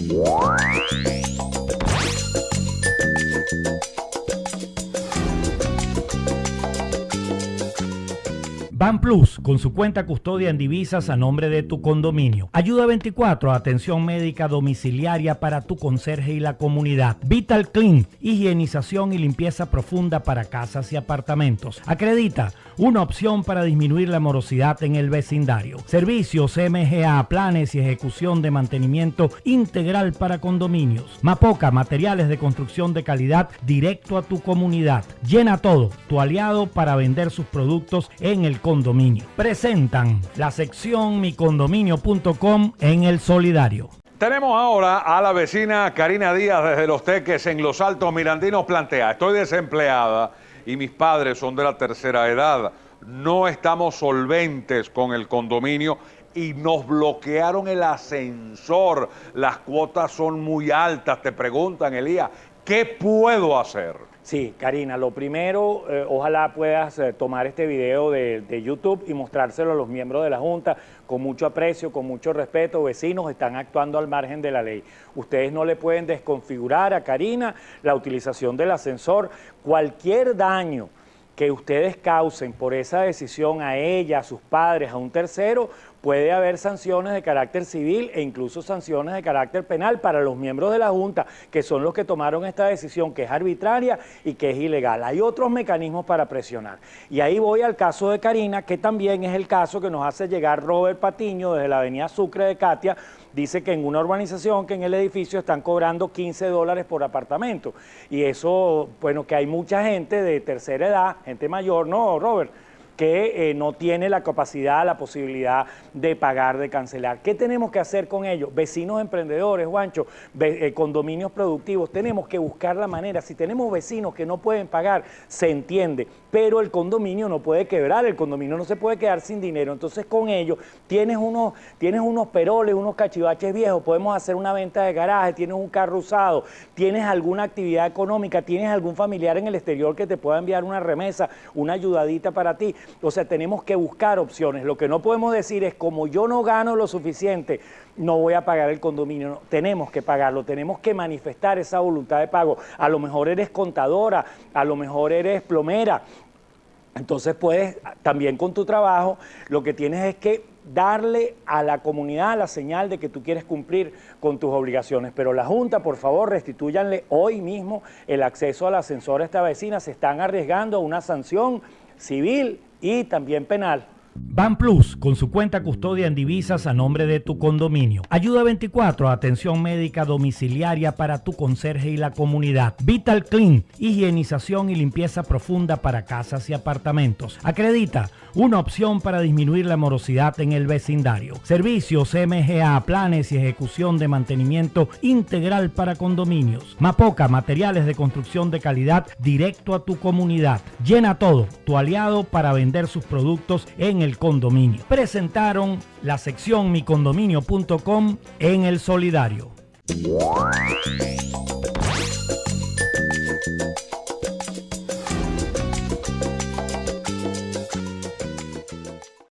Thank you. Ban Plus, con su cuenta custodia en divisas a nombre de tu condominio. Ayuda 24, atención médica domiciliaria para tu conserje y la comunidad. Vital Clean, higienización y limpieza profunda para casas y apartamentos. Acredita, una opción para disminuir la morosidad en el vecindario. Servicios MGA, planes y ejecución de mantenimiento integral para condominios. Mapoca, materiales de construcción de calidad directo a tu comunidad. Llena todo, tu aliado para vender sus productos en el Presentan la sección micondominio.com en el solidario. Tenemos ahora a la vecina Karina Díaz desde Los Teques en Los Altos Mirandinos plantea, estoy desempleada y mis padres son de la tercera edad, no estamos solventes con el condominio y nos bloquearon el ascensor, las cuotas son muy altas, te preguntan Elías, ¿qué puedo hacer? Sí, Karina, lo primero, eh, ojalá puedas eh, tomar este video de, YouTube y mostrárselo a los miembros de la Junta con mucho aprecio, con mucho respeto. Vecinos están actuando al margen de la ley. Ustedes no le pueden desconfigurar a Karina la utilización del ascensor. Cualquier daño que ustedes causen por esa decisión a ella, a sus padres, a un tercero, puede haber sanciones de carácter civil e incluso sanciones de carácter penal para los miembros de la Junta, que son los que tomaron esta decisión, que es arbitraria y que es ilegal. Hay otros mecanismos para presionar. Y ahí voy al caso de Karina, que también es el caso que nos hace llegar Robert Patiño desde la avenida Sucre de Katia, dice que en una urbanización, que en el edificio están cobrando 15 dólares por apartamento. Y eso, bueno, que hay mucha gente de tercera edad, gente mayor, ¿no, Robert? Que eh, no tiene la capacidad, la posibilidad de pagar, de cancelar. ¿Qué tenemos que hacer con ellos? Vecinos emprendedores, Juancho, eh, condominios productivos, tenemos que buscar la manera. Si tenemos vecinos que no pueden pagar, se entiende, pero el condominio no puede quebrar, el condominio no se puede quedar sin dinero. Entonces con ellos tienes unos, tienes unos peroles, unos cachivaches viejos, podemos hacer una venta de garaje, tienes un carro usado, tienes alguna actividad económica, tienes algún familiar en el exterior que te pueda enviar una remesa, una ayudadita para ti. O sea, tenemos que buscar opciones. Lo que no podemos decir es, como yo no gano lo suficiente, no voy a pagar el condominio. tenemos que pagarlo, tenemos que manifestar esa voluntad de pago. A lo mejor eres contadora, a lo mejor eres plomera. Entonces puedes, también con tu trabajo, lo que tienes es que darle a la comunidad la señal de que tú quieres cumplir con tus obligaciones. Pero la Junta, por favor, restituyanle hoy mismo el acceso al ascensor a esta vecina. Se están arriesgando a una sanción civil y también penal. Ban Plus, con su cuenta custodia en divisas a nombre de tu condominio. Ayuda 24, atención médica domiciliaria para tu conserje y la comunidad. Vital Clean, higienización y limpieza profunda para casas y apartamentos. Acredita, una opción para disminuir la morosidad en el vecindario. Servicios MGA, planes y ejecución de mantenimiento integral para condominios. Mapoca, materiales de construcción de calidad directo a tu comunidad. Llena todo, tu aliado para vender sus productos el condominio. Presentaron la sección micondominio.com en el solidario.